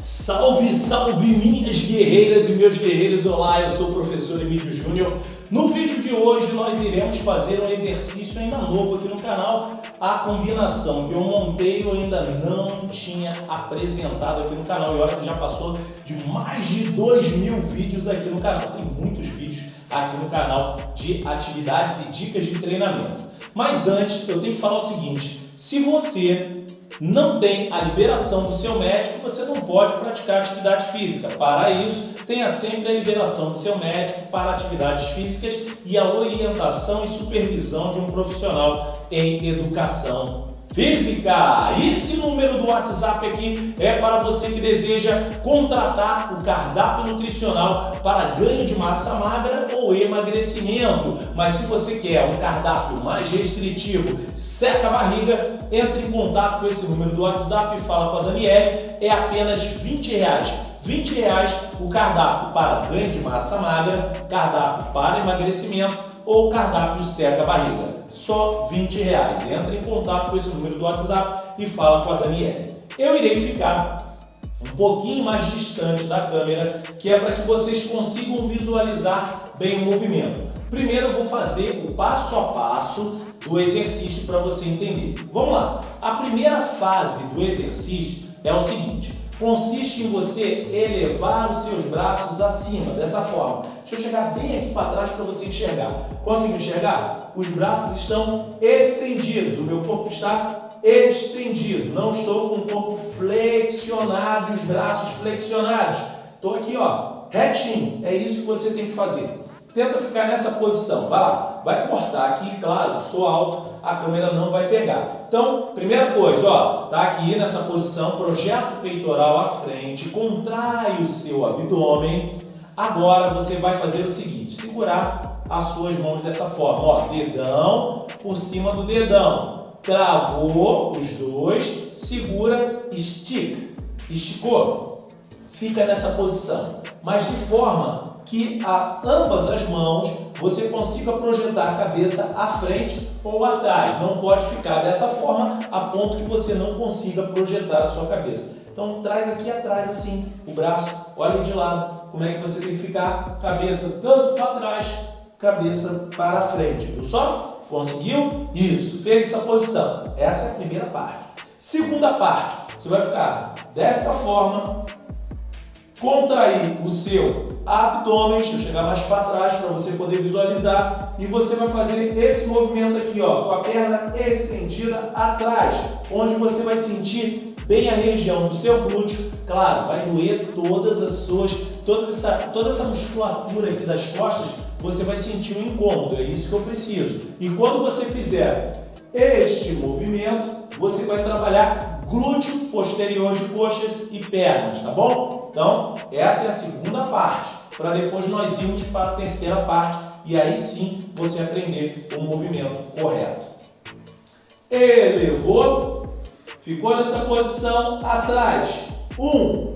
Salve, salve minhas guerreiras e meus guerreiros! Olá, eu sou o professor Emílio Júnior. No vídeo de hoje nós iremos fazer um exercício ainda novo aqui no canal, a combinação que eu montei eu ainda não tinha apresentado aqui no canal. E olha que já passou de mais de 2 mil vídeos aqui no canal. Tem muitos vídeos aqui no canal de atividades e dicas de treinamento. Mas antes eu tenho que falar o seguinte, se você não tem a liberação do seu médico, você não pode praticar atividade física. Para isso, tenha sempre a liberação do seu médico para atividades físicas e a orientação e supervisão de um profissional em educação física. Esse número do WhatsApp aqui é para você que deseja contratar o cardápio nutricional para ganho de massa magra ou emagrecimento. Mas se você quer um cardápio mais restritivo, seca a barriga, entre em contato com esse número do WhatsApp e fala com a Daniele. É apenas 20 reais. 20 reais o cardápio para ganho de massa magra, cardápio para emagrecimento ou cardápio seca barriga. Só 20 reais. Entra em contato com esse número do WhatsApp e fala com a Daniela. Eu irei ficar um pouquinho mais distante da câmera, que é para que vocês consigam visualizar bem o movimento. Primeiro eu vou fazer o passo a passo do exercício para você entender. Vamos lá. A primeira fase do exercício é o seguinte consiste em você elevar os seus braços acima, dessa forma. Deixa eu chegar bem aqui para trás para você enxergar. Conseguiu enxergar? Os braços estão estendidos, o meu corpo está estendido. Não estou com o corpo flexionado e os braços flexionados. Estou aqui, ó, retinho. É isso que você tem que fazer. Tenta ficar nessa posição. Vai lá. Vai cortar aqui, claro, sou alto, a câmera não vai pegar. Então, primeira coisa, ó, tá aqui nessa posição, projeta o peitoral à frente, contrai o seu abdômen. Agora você vai fazer o seguinte, segurar as suas mãos dessa forma, ó, dedão por cima do dedão. Travou os dois, segura, estica. Esticou? Fica nessa posição, mas de forma que a ambas as mãos você consiga projetar a cabeça à frente ou atrás. Não pode ficar dessa forma a ponto que você não consiga projetar a sua cabeça. Então traz aqui atrás assim o braço, olha de lado como é que você tem que ficar, cabeça tanto para trás, cabeça para frente, viu só? Conseguiu? Isso, fez essa posição. Essa é a primeira parte. Segunda parte, você vai ficar desta forma, contrair o seu abdômen, deixa eu chegar mais para trás para você poder visualizar e você vai fazer esse movimento aqui, ó, com a perna estendida atrás, onde você vai sentir bem a região do seu glúteo, claro, vai doer todas as suas, toda essa, toda essa musculatura aqui das costas, você vai sentir um incômodo, é isso que eu preciso. E quando você fizer este movimento, você vai trabalhar glúteo posterior de coxas e pernas, tá bom? Então, essa é a segunda parte, para depois nós irmos para a terceira parte e aí sim você aprender o movimento correto. Elevou, ficou nessa posição atrás. Um,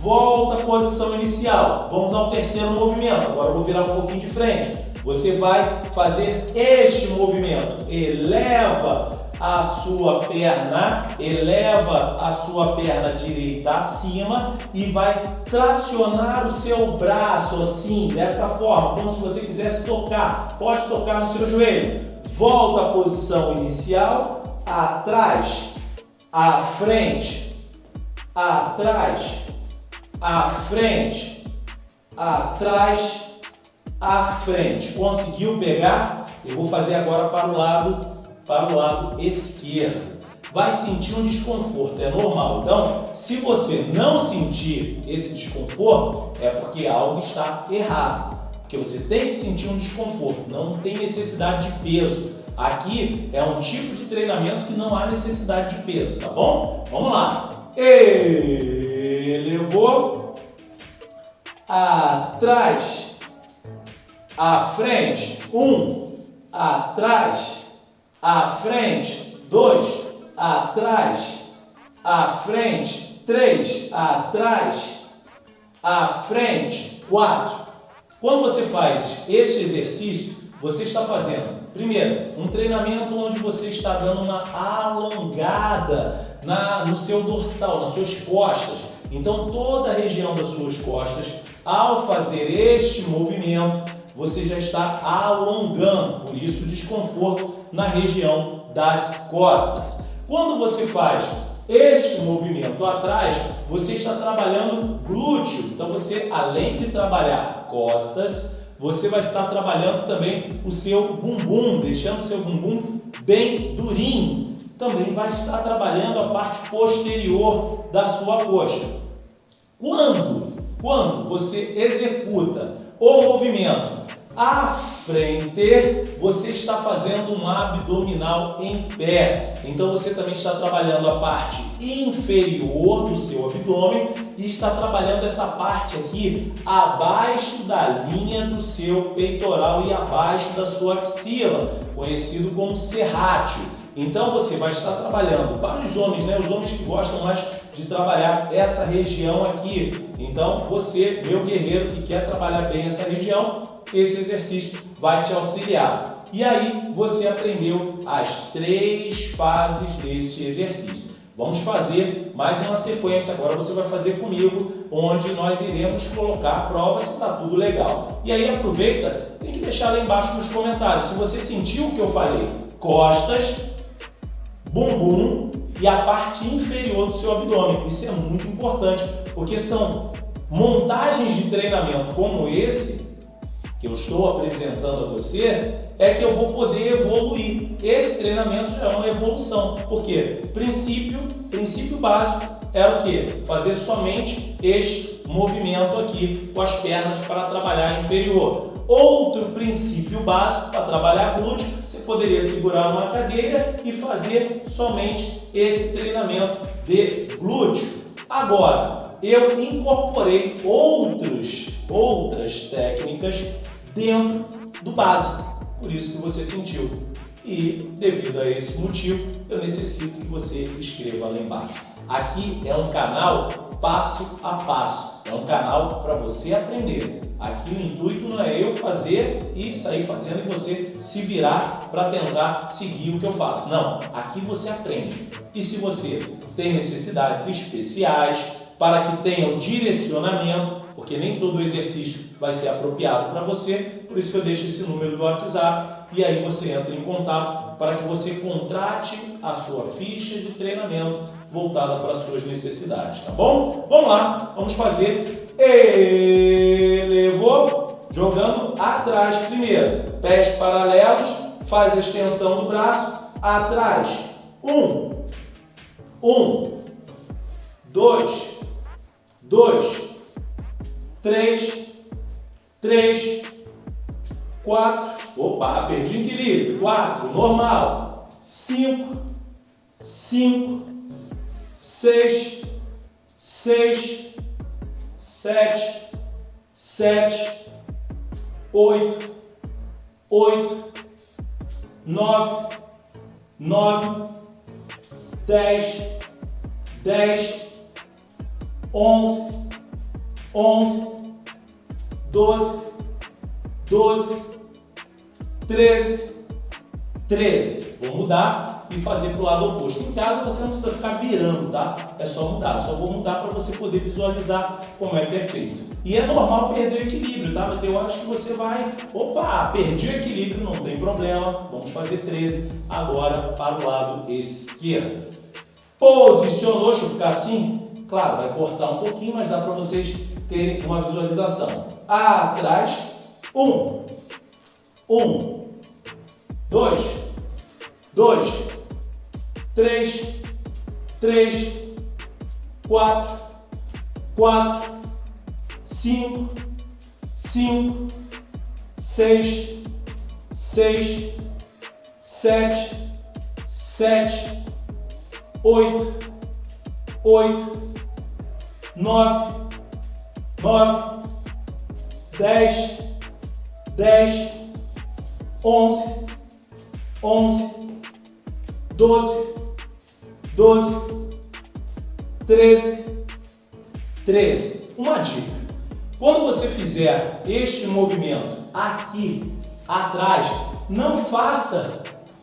volta à posição inicial. Vamos ao terceiro movimento. Agora eu vou virar um pouquinho de frente. Você vai fazer este movimento. Eleva a sua perna, eleva a sua perna direita acima e vai tracionar o seu braço assim, dessa forma, como se você quisesse tocar. Pode tocar no seu joelho. Volta à posição inicial, atrás, à frente, atrás, à frente, atrás, à frente. Conseguiu pegar? Eu vou fazer agora para o lado para o lado esquerdo. Vai sentir um desconforto, é normal. Então, se você não sentir esse desconforto, é porque algo está errado. Porque você tem que sentir um desconforto, não tem necessidade de peso. Aqui é um tipo de treinamento que não há necessidade de peso, tá bom? Vamos lá. Elevou, atrás, à frente, um, atrás, à frente, dois, atrás, à frente, três, atrás, à frente, quatro. Quando você faz este exercício, você está fazendo, primeiro, um treinamento onde você está dando uma alongada na, no seu dorsal, nas suas costas. Então toda a região das suas costas, ao fazer este movimento, você já está alongando, por isso desconforto na região das costas. Quando você faz este movimento atrás, você está trabalhando glúteo. Então você, além de trabalhar costas, você vai estar trabalhando também o seu bumbum, deixando o seu bumbum bem durinho. Também vai estar trabalhando a parte posterior da sua coxa. Quando, quando você executa o movimento frente, você está fazendo um abdominal em pé. Então você também está trabalhando a parte inferior do seu abdômen e está trabalhando essa parte aqui abaixo da linha do seu peitoral e abaixo da sua axila, conhecido como serrátil. Então você vai estar trabalhando para os homens, né? Os homens que gostam mais de trabalhar essa região aqui. Então você, meu guerreiro que quer trabalhar bem essa região, esse exercício vai te auxiliar. E aí você aprendeu as três fases deste exercício. Vamos fazer mais uma sequência, agora você vai fazer comigo, onde nós iremos colocar a prova se está tudo legal. E aí aproveita, tem que deixar lá embaixo nos comentários, se você sentiu o que eu falei, costas, bumbum e a parte inferior do seu abdômen. Isso é muito importante, porque são montagens de treinamento como esse que eu estou apresentando a você é que eu vou poder evoluir. Esse treinamento já é uma evolução. Por quê? Princípio, princípio básico era o que? Fazer somente este movimento aqui com as pernas para trabalhar inferior. Outro princípio básico para trabalhar glúteo, você poderia segurar uma cadeira e fazer somente esse treinamento de glúteo. Agora, eu incorporei outros, outras técnicas dentro do básico. Por isso que você sentiu. E devido a esse motivo, eu necessito que você escreva lá embaixo. Aqui é um canal passo a passo. É um canal para você aprender. Aqui o intuito não é eu fazer e sair fazendo e você se virar para tentar seguir o que eu faço. Não, aqui você aprende. E se você tem necessidades especiais para que tenha um direcionamento, porque nem todo exercício vai ser apropriado para você, por isso que eu deixo esse número do WhatsApp e aí você entra em contato para que você contrate a sua ficha de treinamento voltada para as suas necessidades, tá bom? Vamos lá, vamos fazer. Elevou, jogando atrás primeiro, pés paralelos, faz a extensão do braço, atrás, um, um, dois, dois, três, três, quatro, opa, perdi equilíbrio, quatro, normal, cinco, cinco, seis, seis, sete, sete, oito, oito, nove, nove, dez, dez, onze, onze, doze, doze, treze, treze. Vou mudar e fazer para o lado oposto. Em casa você não precisa ficar virando, tá? É só mudar. Só vou mudar para você poder visualizar como é que é feito. E é normal perder o equilíbrio, tá? Vai ter horas que você vai... Opa, perdi o equilíbrio, não tem problema. Vamos fazer 13 agora para o lado esquerdo. Posicionou, deixa eu ficar assim. Claro, vai cortar um pouquinho, mas dá para vocês terem uma visualização. Atrás, um, um, dois, dois, três, três, quatro, quatro, cinco, cinco, seis, seis, sete, sete, oito, oito, nove, nove, dez, dez, onze, onze, doze, doze, treze, treze. Uma dica: quando você fizer este movimento aqui atrás, não faça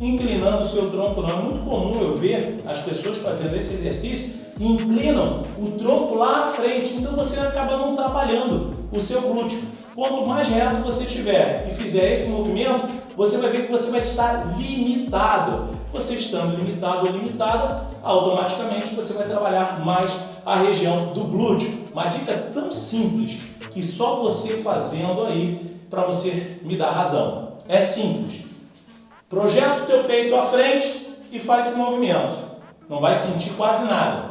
inclinando o seu tronco, não. É muito comum eu ver as pessoas fazendo esse exercício inclinam o tronco lá à frente, então você acaba não trabalhando o seu glúteo. Quanto mais reto você tiver e fizer esse movimento, você vai ver que você vai estar limitado. Você estando limitado ou limitada, automaticamente você vai trabalhar mais a região do glúteo. Uma dica tão simples que só você fazendo aí para você me dar razão. É simples. Projeta o teu peito à frente e faz esse movimento. Não vai sentir quase nada.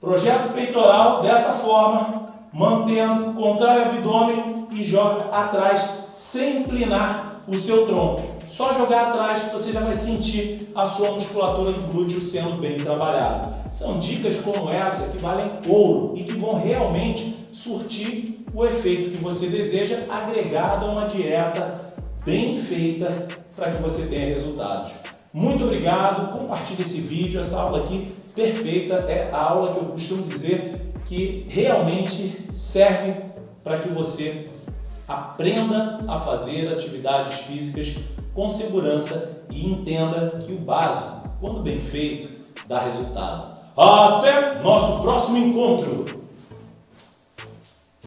Projeta o peitoral dessa forma, mantendo, contrai o abdômen e joga atrás sem inclinar o seu tronco. Só jogar atrás que você já vai sentir a sua musculatura do glúteo sendo bem trabalhada. São dicas como essa que valem ouro e que vão realmente surtir o efeito que você deseja agregado a uma dieta bem feita para que você tenha resultados. Muito obrigado, compartilhe esse vídeo, essa aula aqui perfeita é a aula que eu costumo dizer que realmente serve para que você aprenda a fazer atividades físicas com segurança e entenda que o básico, quando bem feito, dá resultado. Até nosso próximo encontro!